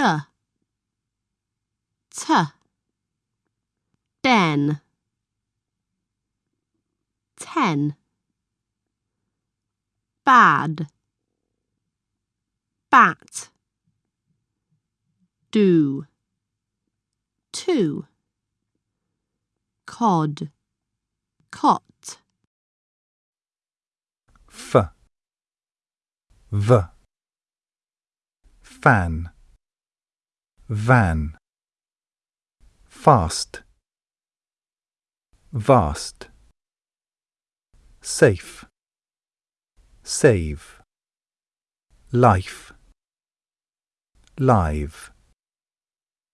d t den ten bad bat. do. two cod. cot. F. V. Fan van. Fast. Vast. Safe. Save. Life. Live